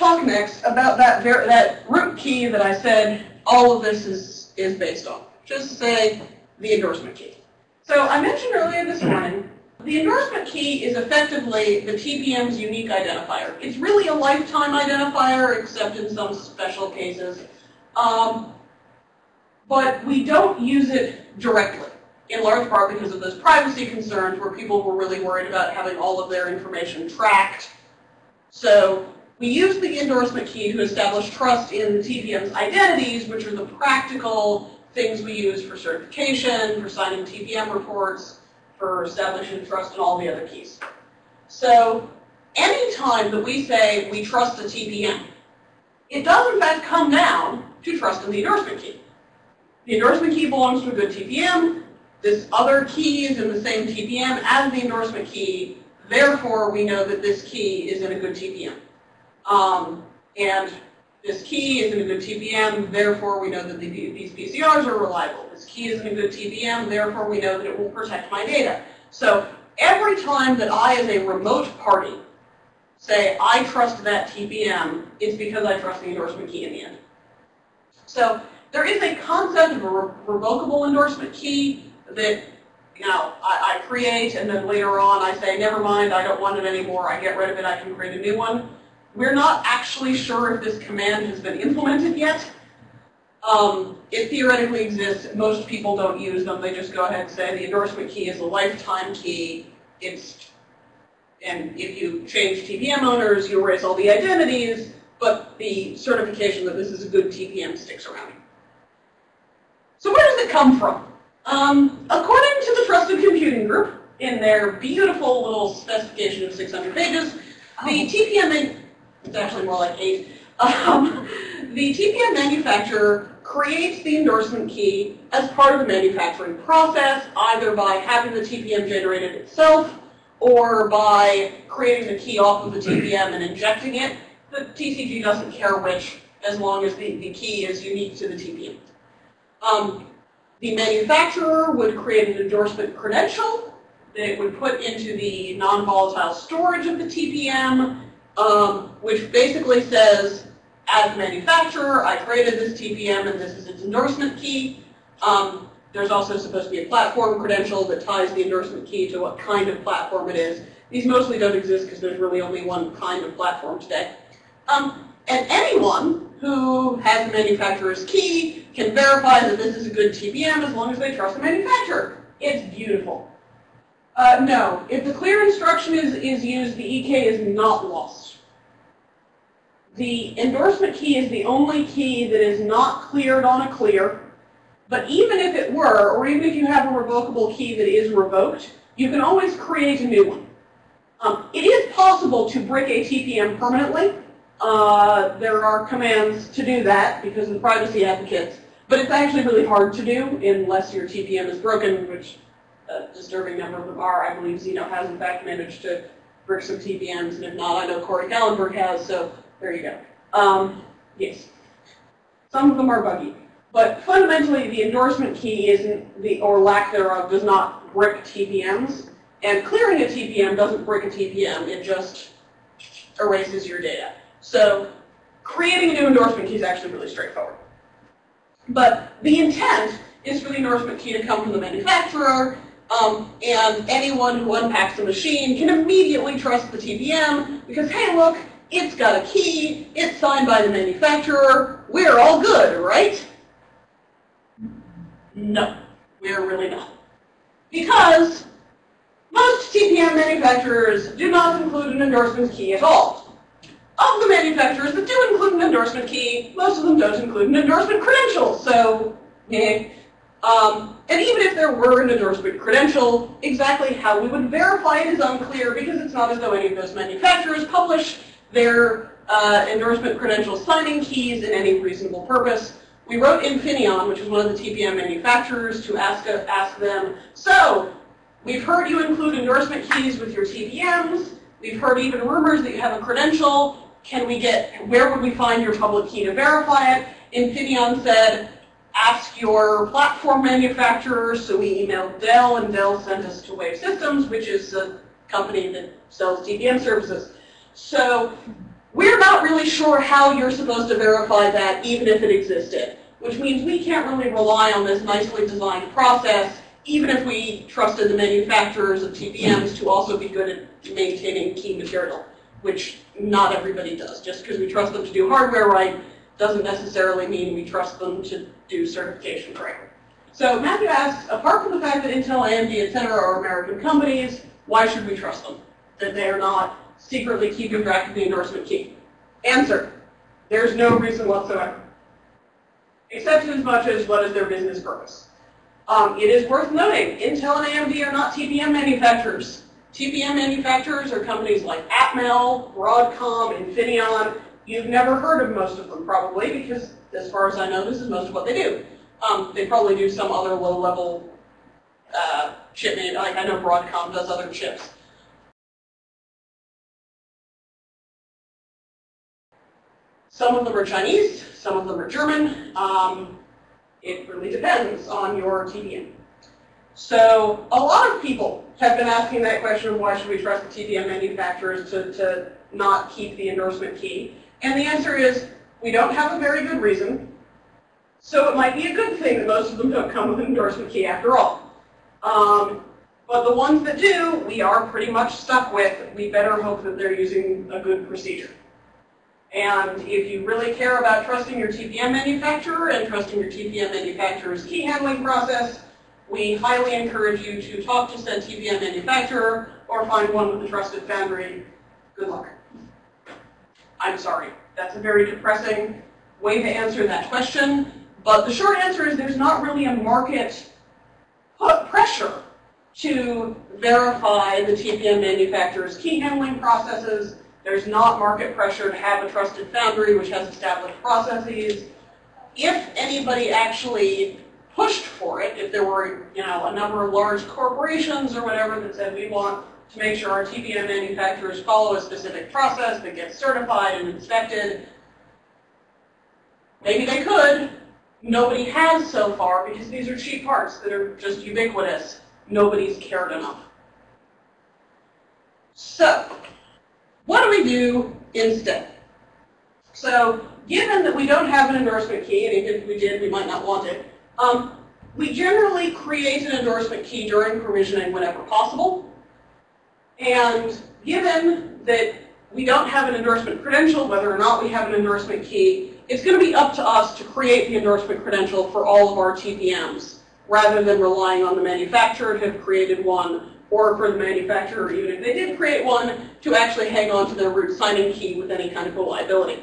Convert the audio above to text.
talk next about that that root key that I said all of this is, is based on. Just say the endorsement key. So I mentioned earlier this morning, the endorsement key is effectively the TPM's unique identifier. It's really a lifetime identifier, except in some special cases. Um, but we don't use it directly, in large part because of those privacy concerns where people were really worried about having all of their information tracked. So we use the endorsement key to establish trust in the TPM's identities, which are the practical things we use for certification, for signing TPM reports, for establishing trust in all the other keys. So anytime that we say we trust the TPM, it does in fact come down to trust in the endorsement key. The endorsement key belongs to a good TPM. This other key is in the same TPM as the endorsement key. Therefore, we know that this key is in a good TPM. Um, and this key is in a good TPM, therefore we know that the, these PCRs are reliable. This key is in a good TPM, therefore we know that it will protect my data. So every time that I, as a remote party, say I trust that TPM, it's because I trust the endorsement key in the end. So there is a concept of a re revocable endorsement key that you know, I, I create and then later on I say, never mind, I don't want it anymore, I get rid of it, I can create a new one. We're not actually sure if this command has been implemented yet. Um, it theoretically exists. Most people don't use them. They just go ahead and say the endorsement key is a lifetime key. It's, and if you change TPM owners, you erase all the identities, but the certification that this is a good TPM sticks around. So where does it come from? Um, according to the Trusted Computing Group, in their beautiful little specification of 600 pages, the TPM, actually more like eight, um, the TPM manufacturer creates the endorsement key as part of the manufacturing process, either by having the TPM generated itself, or by creating the key off of the TPM and injecting it. The TCG doesn't care which, as long as the, the key is unique to the TPM. Um, the manufacturer would create an endorsement credential that it would put into the non-volatile storage of the TPM, um, which basically says, as manufacturer, I created this TPM and this is its endorsement key. Um, there's also supposed to be a platform credential that ties the endorsement key to what kind of platform it is. These mostly don't exist because there's really only one kind of platform today. Um, and anyone who has the manufacturer's key can verify that this is a good TPM as long as they trust the manufacturer. It's beautiful. Uh, no, if the clear instruction is, is used, the EK is not lost. The endorsement key is the only key that is not cleared on a clear. But even if it were, or even if you have a revocable key that is revoked, you can always create a new one. Um, it is possible to brick a TPM permanently. Uh, there are commands to do that because of the privacy advocates. But it's actually really hard to do unless your TPM is broken, which a disturbing number of them are. I believe Xeno has in fact managed to brick some TPMs, and if not, I know Corey Kallenberg has, so there you go. Um, yes. Some of them are buggy. But fundamentally, the endorsement key isn't the, or lack thereof, does not brick TPMs. And clearing a TPM doesn't brick a TPM, it just erases your data. So creating a new endorsement key is actually really straightforward. But the intent is for the endorsement key to come from the manufacturer, um, and anyone who unpacks the machine can immediately trust the TPM because, hey, look, it's got a key, it's signed by the manufacturer, we're all good, right? No, we're really not. Because most TPM manufacturers do not include an endorsement key at all. Of the manufacturers that do include an endorsement key, most of them don't include an endorsement credential. So, eh. Um, and even if there were an endorsement credential, exactly how we would verify it is unclear because it's not as though any of those manufacturers publish their uh, endorsement credential signing keys in any reasonable purpose. We wrote Infineon, which is one of the TPM manufacturers, to ask, ask them, so we've heard you include endorsement keys with your TPMs. We've heard even rumors that you have a credential can we get, where would we find your public key to verify it? Infineon said, ask your platform manufacturer. So we emailed Dell, and Dell sent us to Wave Systems, which is a company that sells TPM services. So we're not really sure how you're supposed to verify that even if it existed, which means we can't really rely on this nicely designed process even if we trusted the manufacturers of TPMs to also be good at maintaining key material, which not everybody does. Just because we trust them to do hardware right doesn't necessarily mean we trust them to do certification correctly. So Matthew asks, apart from the fact that Intel, AMD, et cetera, are American companies, why should we trust them? That they are not secretly keeping track of the endorsement key? Answer, there's no reason whatsoever. Except as much as what is their business purpose. Um, it is worth noting, Intel and AMD are not TPM manufacturers. TPM manufacturers are companies like Atmel, Broadcom, Infineon. You've never heard of most of them probably because as far as I know, this is most of what they do. Um, they probably do some other low-level uh, chip, like I know Broadcom does other chips. Some of them are Chinese, some of them are German. Um, it really depends on your TPM. So a lot of people have been asking that question why should we trust the TPM manufacturers to, to not keep the endorsement key? And the answer is we don't have a very good reason. So it might be a good thing that most of them don't come with an endorsement key after all. Um, but the ones that do, we are pretty much stuck with. We better hope that they're using a good procedure. And if you really care about trusting your TPM manufacturer and trusting your TPM manufacturer's key handling process, we highly encourage you to talk to said TPM manufacturer or find one with a trusted foundry. Good luck. I'm sorry. That's a very depressing way to answer that question. But the short answer is there's not really a market pressure to verify the TPM manufacturer's key handling processes there's not market pressure to have a trusted foundry which has established processes. If anybody actually pushed for it, if there were you know, a number of large corporations or whatever that said we want to make sure our TPM manufacturers follow a specific process that gets certified and inspected, maybe they could. Nobody has so far because these are cheap parts that are just ubiquitous. Nobody's cared enough. So, what do we do instead? So given that we don't have an endorsement key, and even if we did, we might not want it, um, we generally create an endorsement key during provisioning whenever possible. And given that we don't have an endorsement credential, whether or not we have an endorsement key, it's going to be up to us to create the endorsement credential for all of our TPMs, rather than relying on the manufacturer to have created one or for the manufacturer, even if they did create one, to actually hang on to their root signing key with any kind of reliability.